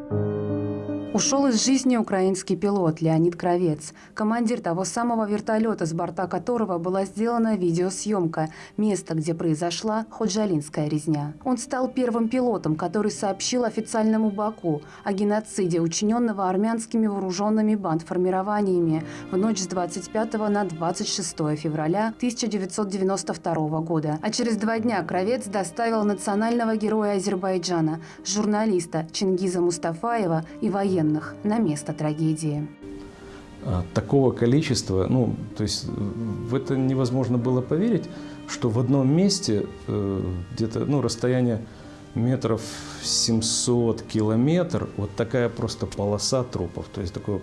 you Ушел из жизни украинский пилот Леонид Кровец, командир того самого вертолета, с борта которого была сделана видеосъемка места, где произошла ходжалинская резня. Он стал первым пилотом, который сообщил официальному Баку о геноциде, учиненного армянскими вооруженными бандформированиями в ночь с 25 на 26 февраля 1992 года. А через два дня Кровец доставил национального героя Азербайджана, журналиста Чингиза Мустафаева и военного военных на место трагедии. А, такого количества, ну, то есть в это невозможно было поверить, что в одном месте э, где-то, ну, расстояние метров 700 километр, вот такая просто полоса трупов, то есть такое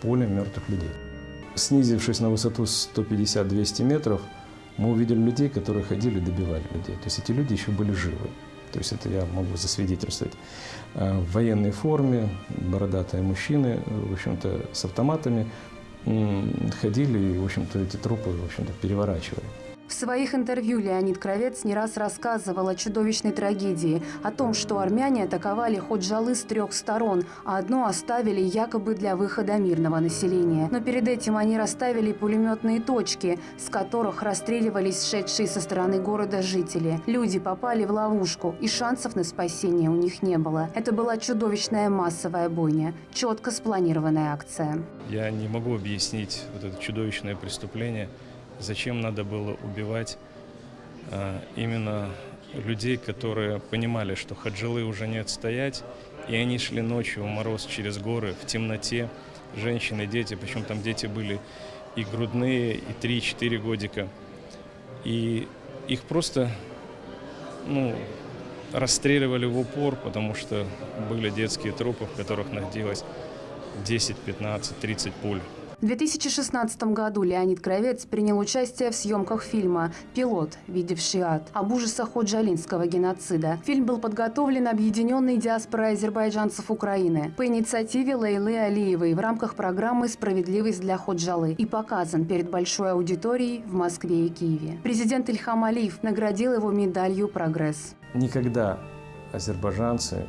поле мертвых людей. Снизившись на высоту 150-200 метров, мы увидели людей, которые ходили и добивали людей. То есть эти люди еще были живы. То есть это я могу засвидетельствовать. Э, в военной форме, бородатые мужчины, в общем-то, с автоматами ходили и, в общем-то, эти трупы, в общем-то, переворачивали. В своих интервью Леонид Кровец не раз рассказывал о чудовищной трагедии, о том, что армяне атаковали Ходжалы с трех сторон, а одну оставили якобы для выхода мирного населения. Но перед этим они расставили пулеметные точки, с которых расстреливались шедшие со стороны города жители. Люди попали в ловушку, и шансов на спасение у них не было. Это была чудовищная массовая бойня, четко спланированная акция. Я не могу объяснить вот это чудовищное преступление – Зачем надо было убивать а, именно людей, которые понимали, что хаджилы уже не отстоять, и они шли ночью в мороз через горы, в темноте, женщины, дети, причем там дети были и грудные, и 3-4 годика. И их просто ну, расстреливали в упор, потому что были детские трупы, в которых находилось 10, 15, 30 пуль. В 2016 году Леонид Кровец принял участие в съемках фильма «Пилот, видевший ад» об ужасах ходжалинского геноцида. Фильм был подготовлен объединенной диаспорой азербайджанцев Украины по инициативе Лейлы Алиевой в рамках программы «Справедливость для Ходжалы» и показан перед большой аудиторией в Москве и Киеве. Президент Ильхам Алиев наградил его медалью «Прогресс». Никогда азербайджанцы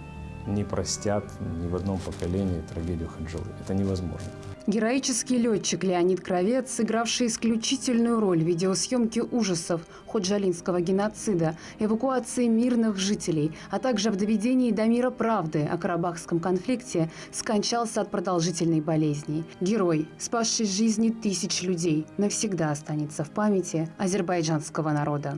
не простят ни в одном поколении трагедию Хаджалы. Это невозможно. Героический летчик Леонид Кровец, сыгравший исключительную роль в видеосъемке ужасов ходжалинского геноцида, эвакуации мирных жителей, а также в доведении до мира правды о карабахском конфликте, скончался от продолжительной болезни. Герой, спасший жизни тысяч людей, навсегда останется в памяти азербайджанского народа.